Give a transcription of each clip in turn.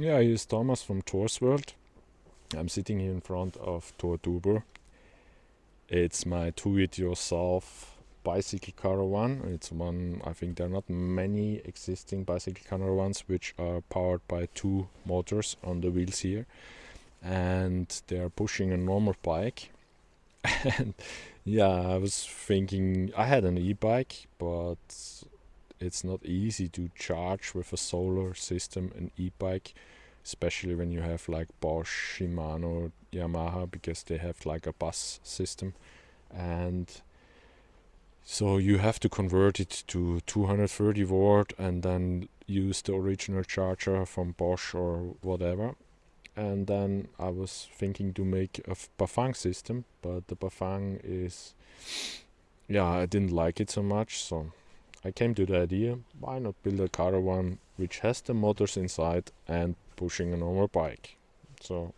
Yeah, here's Thomas from Thor's World. I'm sitting here in front of Thor Duber. It's my do-it-yourself bicycle caravan. It's one, I think there are not many existing bicycle caravans which are powered by two motors on the wheels here. And they are pushing a normal bike. and yeah, I was thinking, I had an e-bike, but it's not easy to charge with a solar system an e-bike especially when you have like Bosch, Shimano, Yamaha because they have like a bus system. And so you have to convert it to 230 volt and then use the original charger from Bosch or whatever. And then I was thinking to make a Bafang system but the Bafang is yeah I didn't like it so much so I came to the idea, why not build a caravan which has the motors inside and pushing a normal bike. So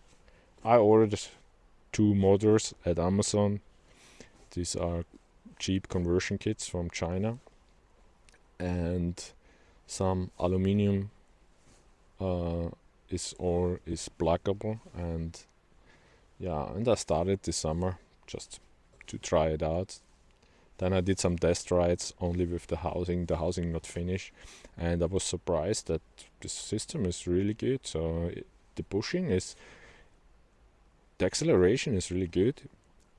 I ordered two motors at Amazon. These are cheap conversion kits from China and some aluminium uh, is or is pluggable and yeah and I started this summer just to try it out then I did some test rides only with the housing, the housing not finished, and I was surprised that the system is really good. So it, the pushing is, the acceleration is really good,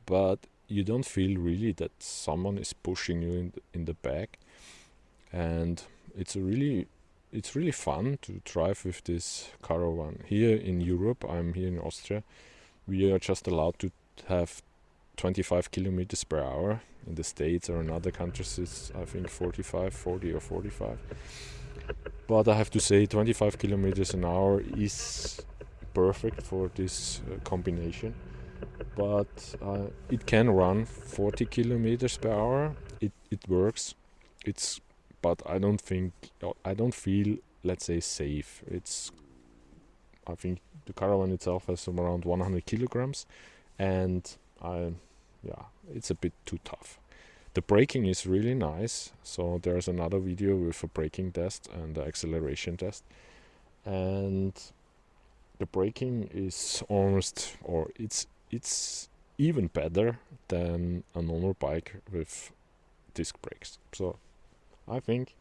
but you don't feel really that someone is pushing you in the, in the back, and it's really it's really fun to drive with this caravan. Here in Europe, I'm here in Austria, we are just allowed to have 25 kilometers per hour. In the states or in other countries it's i think 45 40 or 45 but i have to say 25 kilometers an hour is perfect for this uh, combination. But uh, it can run 40 kilometers per hour. It it works. It's but i don't think i don't feel let's say safe. It's i think the caravan itself has around 100 kilograms. And I, yeah, it's a bit too tough. The braking is really nice. So there's another video with a braking test and the acceleration test. And the braking is almost, or it's it's even better than a normal bike with disc brakes. So I think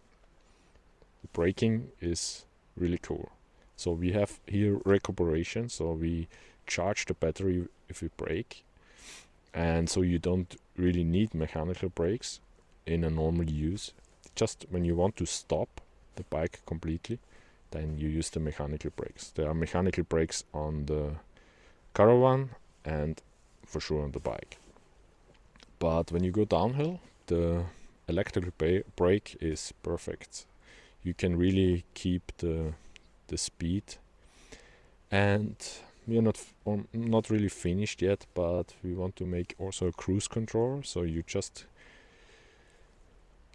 the braking is really cool. So we have here recuperation, so we charge the battery if we brake and so you don't really need mechanical brakes in a normal use. Just when you want to stop the bike completely then you use the mechanical brakes. There are mechanical brakes on the caravan and for sure on the bike. But when you go downhill the electrical brake is perfect. You can really keep the the speed. And we are not not really finished yet but we want to make also a cruise control. So you just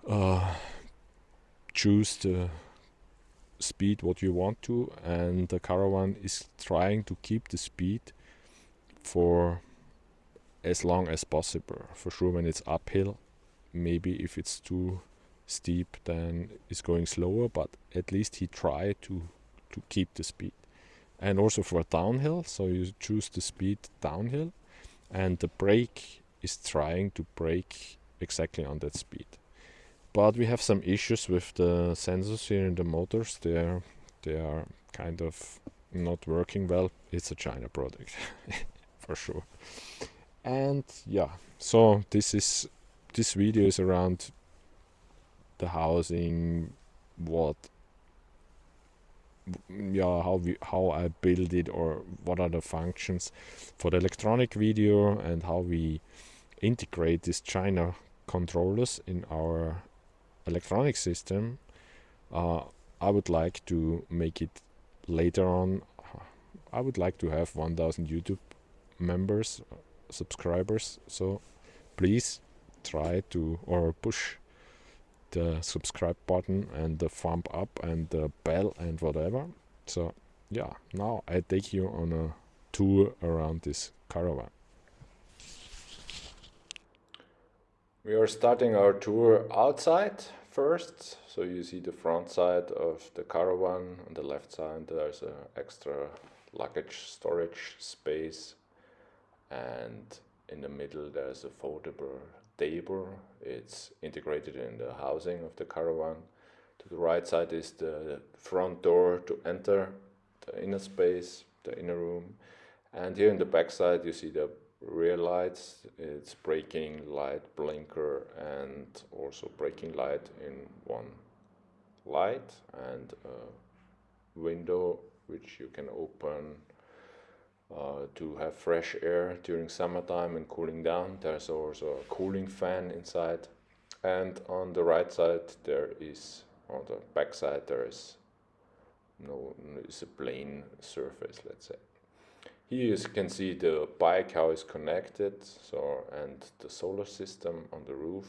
uh, choose the speed what you want to and the caravan is trying to keep the speed for as long as possible. For sure when it's uphill maybe if it's too steep then it's going slower but at least he tried to to keep the speed and also for downhill so you choose the speed downhill and the brake is trying to brake exactly on that speed. But we have some issues with the sensors here in the motors. They are they are kind of not working well. It's a china product for sure. And yeah so this is this video is around the housing what yeah how we how I build it or what are the functions for the electronic video and how we integrate these China controllers in our electronic system uh, I would like to make it later on. I would like to have 1000 YouTube members subscribers so please try to or push the subscribe button and the thumb up and the bell and whatever so yeah now I take you on a tour around this caravan we are starting our tour outside first. So you see the front side of the caravan. On the left side there's an extra luggage storage space and in the middle there's a foldable table. It's integrated in the housing of the caravan. To the right side is the front door to enter the inner space, the inner room. And here in the back side you see the rear lights. It's braking light, blinker and also braking light in one light and a window which you can open uh, to have fresh air during summertime and cooling down. There's also a cooling fan inside. And on the right side there is, on the back side there is no, it's a plain surface, let's say. Here you can see the bike, how it's connected, so and the solar system on the roof.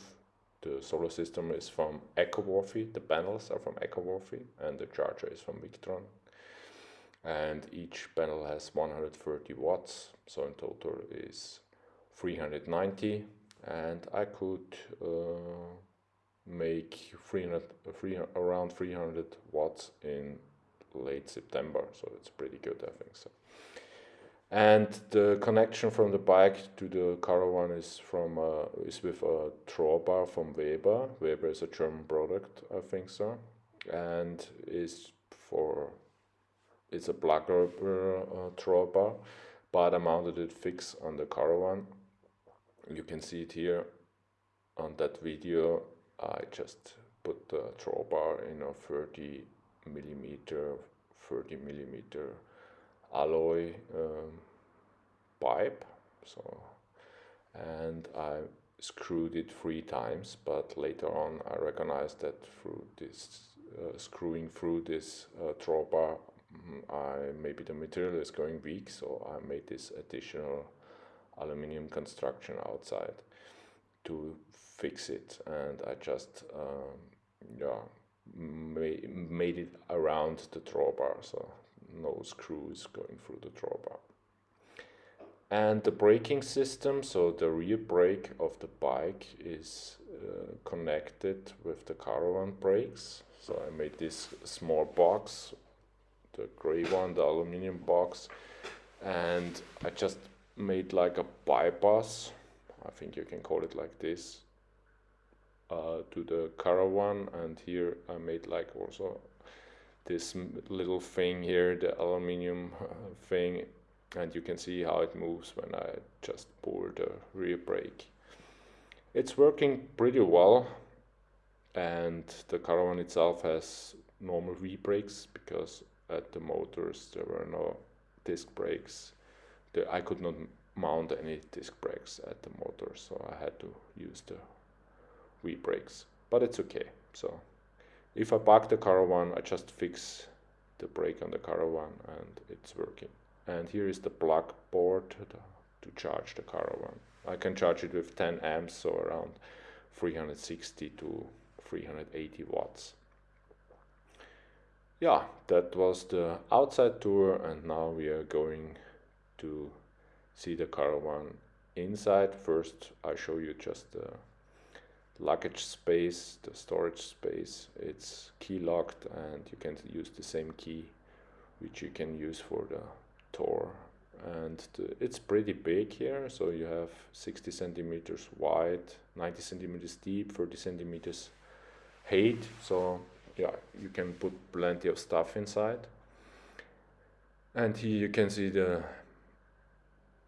The solar system is from EcoWorthy, the panels are from EcoWorthy, and the charger is from Victron and each panel has 130 watts so in total is 390 and I could uh, make 300, 300, around 300 watts in late September so it's pretty good I think so. And the connection from the bike to the caravan is from uh, is with a drawbar from Weber. Weber is a German product I think so and is for it's a blacker uh, drawbar, but I mounted it fixed on the caravan. You can see it here on that video. I just put the drawbar in a 30 millimeter, 30 millimeter alloy um, pipe. So, and I screwed it three times, but later on I recognized that through this uh, screwing through this uh, drawbar I maybe the material is going weak, so I made this additional aluminium construction outside to fix it, and I just um, yeah ma- made it around the drawbar, so no screws going through the drawbar. And the braking system, so the rear brake of the bike is uh, connected with the caravan brakes. So I made this small box the gray one, the aluminium box, and I just made like a bypass, I think you can call it like this, uh, to the caravan, and here I made like also this little thing here, the aluminium uh, thing, and you can see how it moves when I just pull the rear brake. It's working pretty well, and the caravan itself has normal V-brakes because at the motors. There were no disc brakes. The, I could not mount any disc brakes at the motor so I had to use the V brakes. But it's okay. So if I park the caravan I just fix the brake on the caravan and it's working. And here is the plug board to charge the caravan I can charge it with 10 amps so around 360 to 380 watts yeah, that was the outside tour and now we are going to see the caravan inside. First I show you just the luggage space, the storage space. It's key locked and you can use the same key which you can use for the tour and the, it's pretty big here so you have 60 centimeters wide 90 centimeters deep 30 centimeters height so yeah, you can put plenty of stuff inside. And here you can see the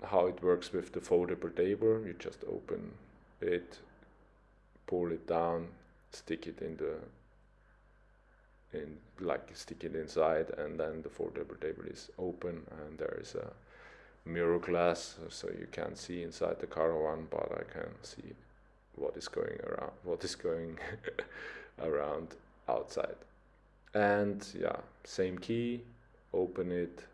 how it works with the foldable table. You just open it, pull it down, stick it in the in like stick it inside and then the foldable table is open and there is a mirror glass so you can't see inside the caravan but I can see what is going around what is going around outside. And yeah same key open it.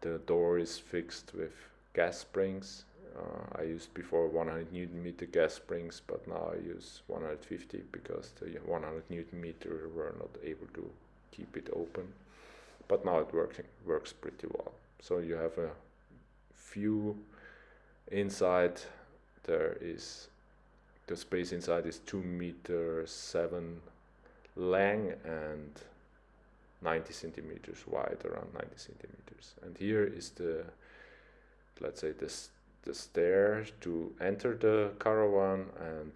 The door is fixed with gas springs. Uh, I used before 100 newton meter gas springs but now I use 150 because the 100 newton meter were not able to keep it open. But now it working works pretty well. So you have a few inside. There is the space inside is 2 meter 7 long and 90 centimeters wide, around 90 centimeters. And here is the, let's say, this the stair to enter the caravan and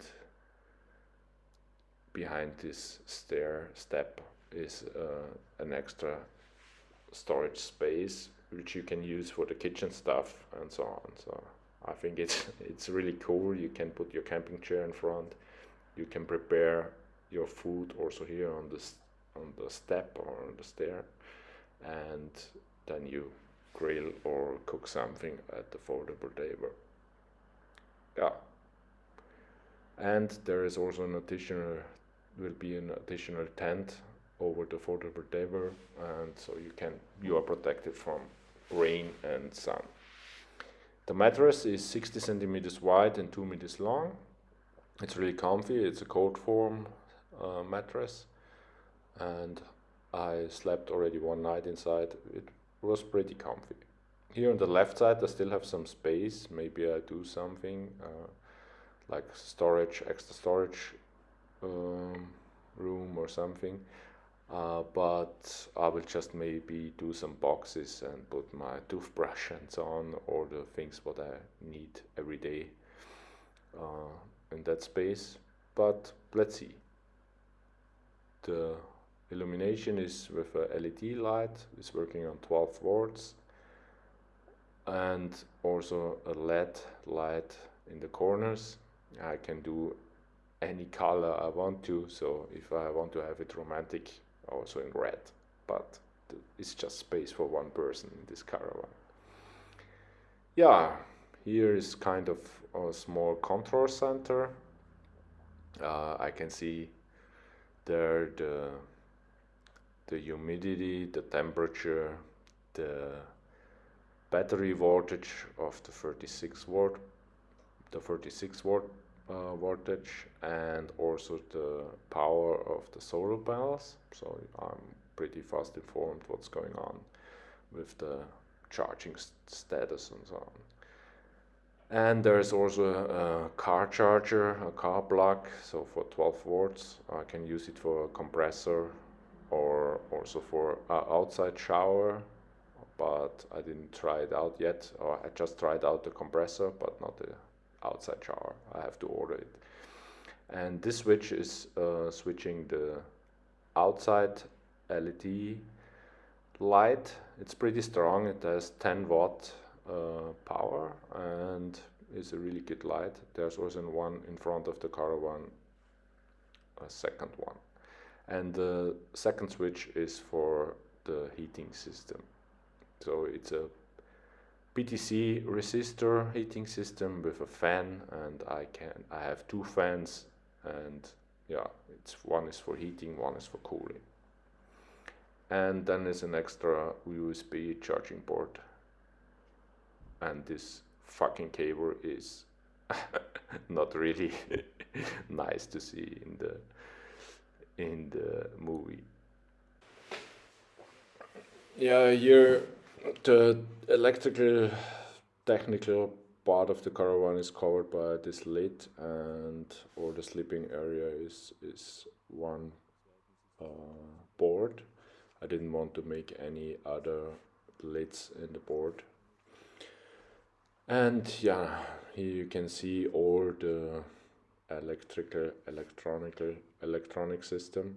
behind this stair step is uh, an extra storage space which you can use for the kitchen stuff and so on. So I think it's it's really cool. You can put your camping chair in front. You can prepare your food also here on this on the step or on the stair, and then you grill or cook something at the foldable table. Yeah. And there is also an additional will be an additional tent over the foldable table and so you can you are protected from rain and sun. The mattress is 60 centimeters wide and 2 meters long. It's really comfy, it's a cold form uh, mattress and I slept already one night inside. It was pretty comfy. Here on the left side I still have some space, maybe I do something uh, like storage, extra storage um, room or something. Uh, but I will just maybe do some boxes and put my toothbrush and so on, all the things what I need every day uh, in that space. But let's see. The illumination is with a LED light, it's working on 12 volts and also a LED light in the corners. I can do any color I want to, so if I want to have it romantic, also in red, but it's just space for one person in this caravan. Yeah, here is kind of a small control center. Uh, I can see there the the humidity, the temperature, the battery voltage of the 36 volt, the 36 volt uh, voltage and also the power of the solar panels. So I'm pretty fast informed what's going on with the charging st status and so on. And there's also a car charger, a car plug, so for 12 volts. I can use it for a compressor or also for an outside shower, but I didn't try it out yet. Or I just tried out the compressor, but not the outside shower. I have to order it. And this switch is uh, switching the outside LED light. It's pretty strong. It has 10 watt Uh, power and is a really good light. There's also one in front of the caravan, a second one. And the second switch is for the heating system. So it's a PTC resistor heating system with a fan and I can I have two fans and yeah it's one is for heating one is for cooling and then there's an extra USB charging port and this fucking cable is not really nice to see in the in the movie. Yeah here the electrical technical part of the caravan is covered by this lid and or the sleeping area is is one uh, board. I didn't want to make any other lids in the board and yeah here you can see all the electrical electronical electronic system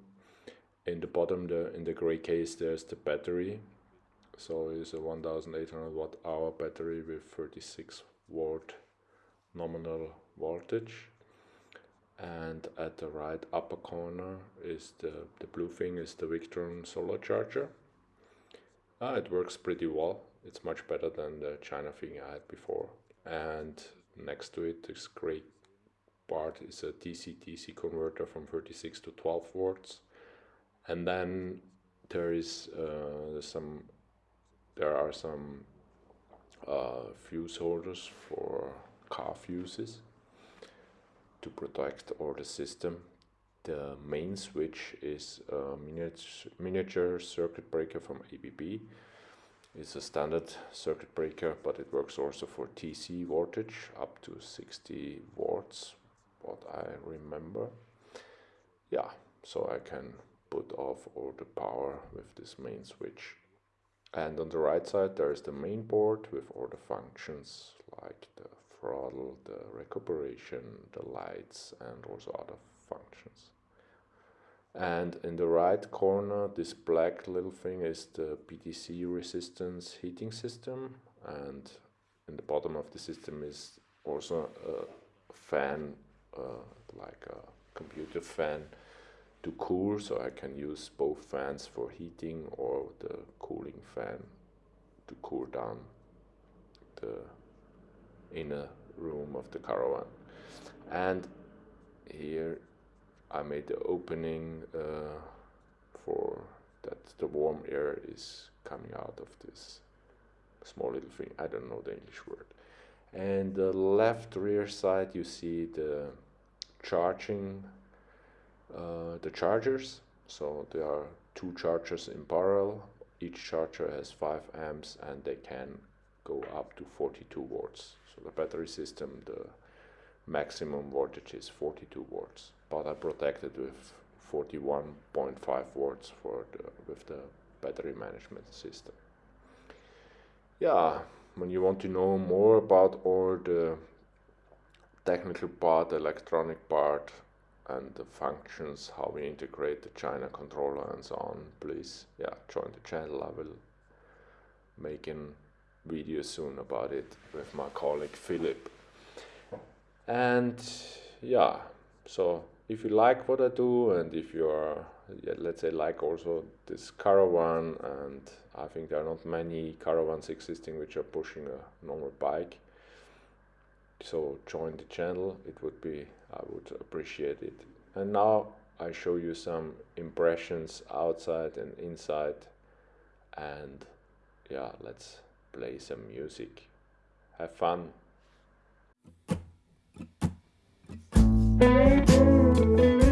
in the bottom the in the gray case there's the battery so it's a 1800 watt hour battery with 36 volt nominal voltage and at the right upper corner is the, the blue thing is the Victron solar charger. Ah, it works pretty well. It's much better than the China thing I had before. And next to it, this great part is a DC-DC converter from 36 to 12 volts. And then there is uh, some there are some uh, fuse holders for car fuses to protect all the system. The main switch is a miniature, miniature circuit breaker from ABB. It's a standard circuit breaker, but it works also for DC voltage up to 60 watts what I remember. Yeah, so I can put off all the power with this main switch. And on the right side there is the main board with all the functions like the throttle, the recuperation, the lights and also other functions. And in the right corner this black little thing is the PTC resistance heating system. And in the bottom of the system is also a fan uh, like a computer fan to cool. So I can use both fans for heating or the cooling fan to cool down the inner room of the caravan. And here I made the opening uh, for that the warm air is coming out of this small little thing I don't know the English word and the left rear side you see the charging uh, the chargers. So there are two chargers in parallel. Each charger has 5 amps and they can go up to 42 volts. So the battery system, the maximum voltage is 42 volts, but I protected with 41.5 volts for the, with the battery management system. Yeah, when you want to know more about all the technical part, electronic part, and the functions, how we integrate the China controller and so on, please yeah, join the channel. I will making video soon about it with my colleague Philip. And yeah, so if you like what I do and if you are, yeah, let's say, like also this caravan, and I think there are not many caravans existing which are pushing a normal bike, so join the channel. It would be I would appreciate it. And now I show you some impressions outside and inside and yeah let's play some music. Have fun Thank you.